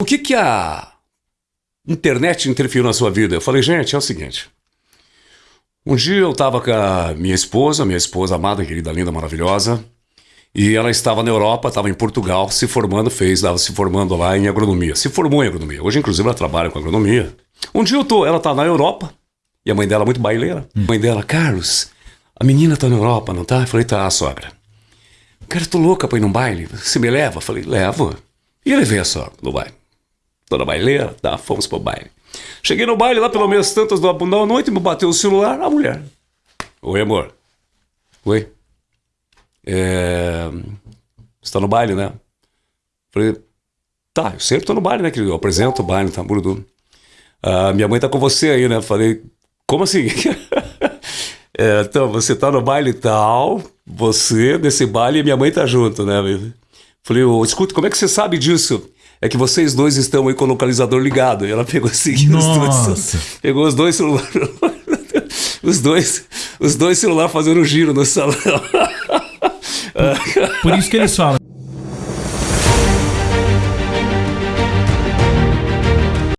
O que que a internet interferiu na sua vida? Eu falei, gente, é o seguinte. Um dia eu estava com a minha esposa, minha esposa amada, querida, linda, maravilhosa, e ela estava na Europa, estava em Portugal, se formando, fez, estava se formando lá em agronomia. Se formou em agronomia. Hoje, inclusive, ela trabalha com agronomia. Um dia eu tô, ela tá na Europa, e a mãe dela é muito baileira. Hum. A mãe dela, Carlos, a menina tá na Europa, não tá? Eu falei, tá, sogra. Cara, tô louca pra ir num baile. Você me leva? Eu falei, levo. E ele veio a sogra no baile. Dona baileira, tá, fomos pro baile. Cheguei no baile lá pelo menos tantas da noite, me bateu o celular, a mulher. Oi, amor. Oi. É... Você tá no baile, né? Falei, tá, eu sempre tô no baile, né, querido? Eu apresento o baile, tá, Burudu. Ah, minha mãe tá com você aí, né? Falei, como assim? é, então, você tá no baile tal, você nesse baile e minha mãe tá junto, né? Falei, oh, escuta, como é que você sabe disso? É que vocês dois estão aí com o localizador ligado. E ela pegou assim, os dois, pegou os dois celulares, os dois, os dois celulares fazendo giro no salão. Por isso que eles falam.